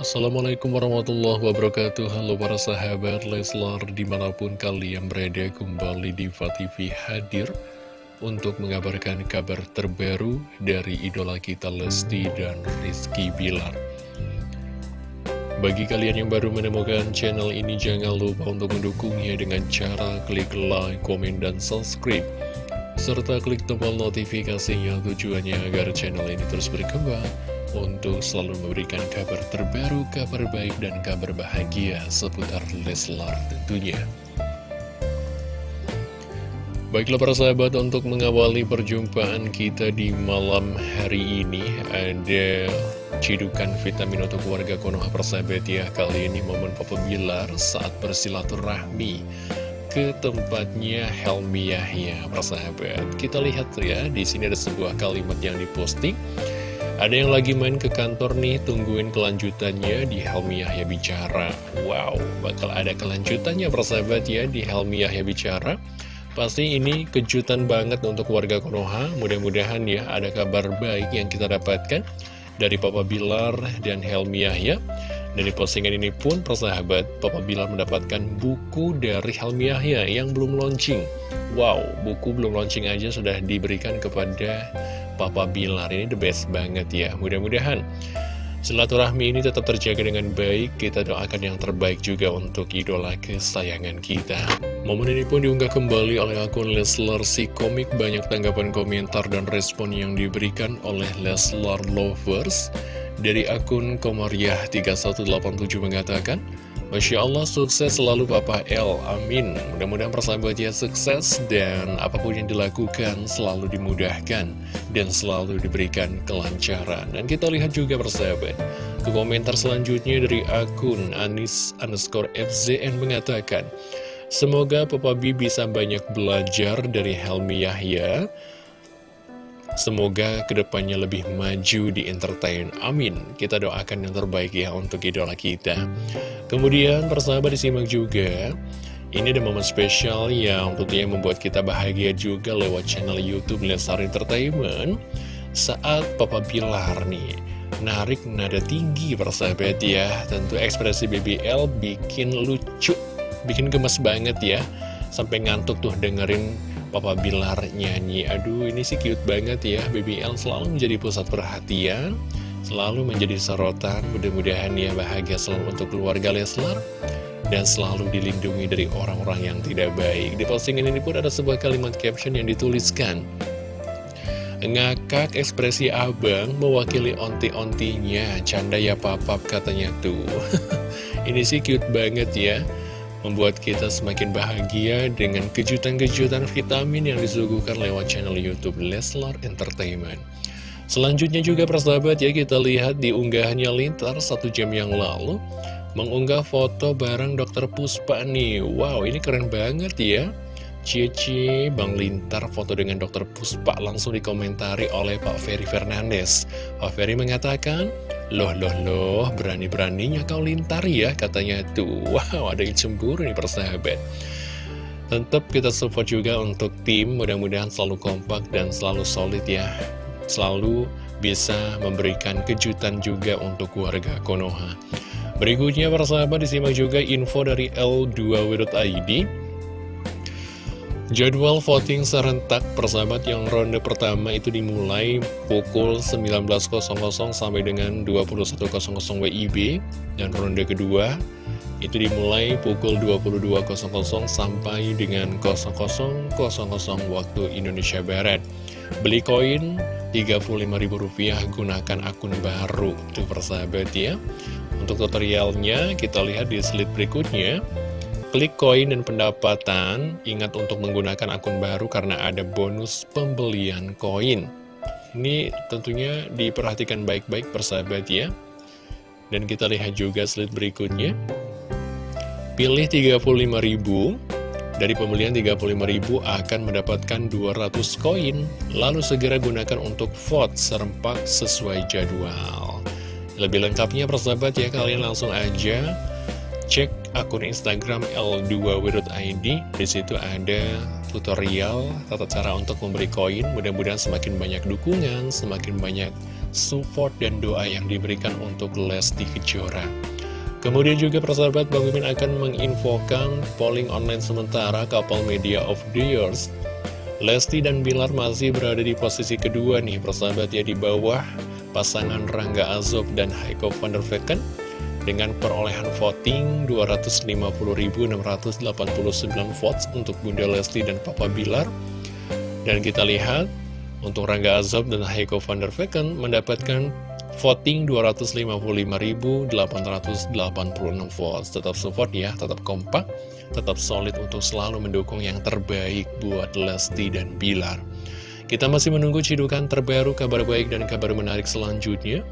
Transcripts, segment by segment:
Assalamualaikum warahmatullahi wabarakatuh. Halo para sahabat Leslar Di mana pun kalian berada kembali di TV hadir Untuk mengabarkan kabar terbaru Dari idola kita Lesti dan Rizky Bilar. Bagi kalian yang baru menemukan channel ini Jangan lupa untuk mendukungnya Dengan cara klik like, komen, dan subscribe. Serta klik tombol notifikasinya Tujuannya agar channel ini terus berkembang untuk selalu memberikan kabar terbaru, kabar baik, dan kabar bahagia seputar Leslar tentunya. Baiklah para sahabat, untuk mengawali perjumpaan kita di malam hari ini, ada cidukan vitamin untuk warga Konoha persahabat ya. Kali ini momen Papa Bilar saat bersilaturahmi ke tempatnya Helmi Yahya, persahabat. Kita lihat ya, di sini ada sebuah kalimat yang diposting. Ada yang lagi main ke kantor nih, tungguin kelanjutannya di Helmi Yahya Bicara. Wow, bakal ada kelanjutannya persahabat ya di Helmi Yahya Bicara. Pasti ini kejutan banget untuk warga Konoha. Mudah-mudahan ya ada kabar baik yang kita dapatkan dari Papa Bilar dan Helmi Yahya. Dan di postingan ini pun persahabat, Papa Bilar mendapatkan buku dari Helmi Yahya yang belum launching. Wow, buku belum launching aja sudah diberikan kepada Papa Bilar ini the best banget ya Mudah-mudahan silaturahmi ini tetap terjaga dengan baik. Kita doakan yang terbaik juga untuk idola kesayangan kita. Momen ini pun diunggah kembali oleh akun Leslar si komik. Banyak tanggapan komentar dan respon yang diberikan oleh Leslar Lovers. Dari akun Komariah 3187 mengatakan Masya Allah sukses selalu Papa L Amin. Mudah-mudahan persahabatnya sukses Dan apa pun yang dilakukan selalu dimudahkan Dan selalu diberikan kelancaran. Dan kita lihat juga persahabat Ke komentar selanjutnya dari akun Anis underscore FZN mengatakan Semoga Papa B bisa banyak belajar dari Helmi Yahya. Semoga ke depannya lebih maju di entertain. Amin. Kita doakan yang terbaik ya untuk idola kita Kemudian persahabat disimak juga Ini ada momen spesial yang tentunya membuat kita bahagia juga lewat channel Youtube Lesar Entertainment. Saat Papa Bilar nih Narik nada tinggi persahabat ya. Tentu ekspresi BBL bikin lucu Bikin gemes banget ya. Sampai ngantuk tuh dengerin Papa Bilar nyanyi. Aduh ini sih cute banget ya. BBL selalu menjadi pusat perhatian Selalu menjadi sorotan Mudah-mudahan ya bahagia selalu untuk keluarga Leslar Dan selalu dilindungi dari orang-orang yang tidak baik Di postingan ini pun ada sebuah kalimat caption yang dituliskan Ngakak ekspresi abang mewakili onti-ontinya Canda ya papap katanya tuh Ini sih cute banget ya membuat kita semakin bahagia dengan kejutan-kejutan vitamin yang disuguhkan lewat channel Youtube Leslar Entertainment. Selanjutnya juga persahabat ya kita lihat di unggahannya Lintar satu jam yang lalu mengunggah foto bareng dokter Puspa nih. Wow ini keren banget ya. Cici Bang Lintar foto dengan dokter Puspa langsung dikomentari oleh Pak Ferry Fernandes. Pak Ferry mengatakan, Loh, loh, loh, berani-beraninya kau lintar ya, katanya tuh. Wow, ada yang cemburu nih persahabat. Tetap kita support juga untuk tim, mudah-mudahan selalu kompak dan selalu solid ya. Selalu bisa memberikan kejutan juga untuk warga Konoha. Berikutnya persahabat disimak juga info dari L2W.id. Jadwal voting serentak persahabat yang ronde pertama itu dimulai pukul 19.00 sampai dengan 21.00 WIB dan ronde kedua itu dimulai pukul 22.00 sampai dengan 00.00 waktu Indonesia Barat. Beli koin Rp35.000 gunakan akun baru tuh persahabat ya. Untuk tutorialnya kita lihat di slide berikutnya. Klik koin dan pendapatan, ingat untuk menggunakan akun baru karena ada bonus pembelian koin. Ini tentunya diperhatikan baik-baik persahabat ya. Dan kita lihat juga slide berikutnya. Pilih 35.000, dari pembelian 35.000 akan mendapatkan 200 koin. Lalu segera gunakan untuk vote serempak sesuai jadwal. Lebih lengkapnya persahabat ya, kalian langsung aja cek akun Instagram L2W.id Di situ ada tutorial tata cara untuk memberi koin. Mudah-mudahan semakin banyak dukungan, semakin banyak support dan doa yang diberikan untuk Lesti Kejora. Kemudian juga persahabat Bang Mimin akan menginfokan polling online sementara Couple Media of the Years. Lesti dan Bilar masih berada di posisi kedua nih persahabat ya di bawah pasangan Rangga Azob dan Heiko van der Vecken dengan perolehan voting 250.689 votes untuk Bunda Lesti dan Papa Bilar. Dan kita lihat untuk Rangga Azob dan Heiko van der Vecken mendapatkan voting 255.886 votes. Tetap support ya, tetap kompak, tetap solid untuk selalu mendukung yang terbaik buat Lesti dan Bilar. Kita masih menunggu cidukan terbaru, kabar baik dan kabar menarik selanjutnya.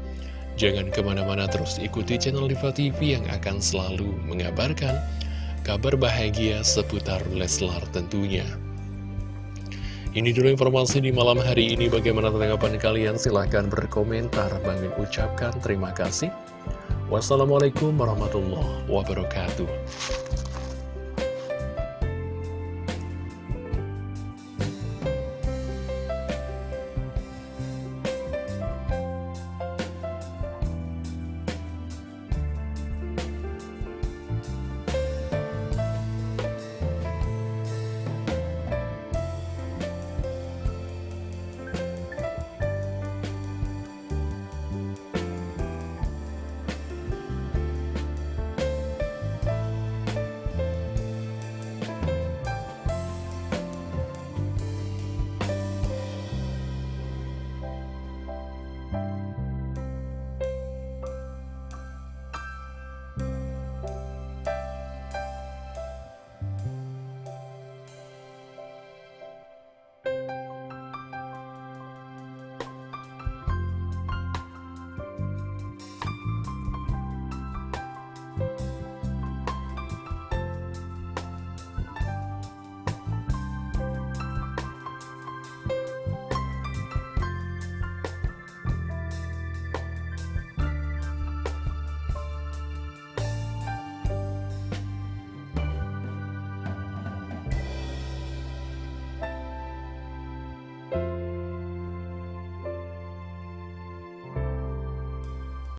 Jangan ke mana-mana terus ikuti channel Diva TV yang akan selalu mengabarkan kabar bahagia seputar Leslar tentunya. Ini dulu informasi di malam hari ini. Bagaimana tanggapan kalian? Silahkan berkomentar. Bang Min ucapkan terima kasih. Wassalamualaikum warahmatullahi wabarakatuh.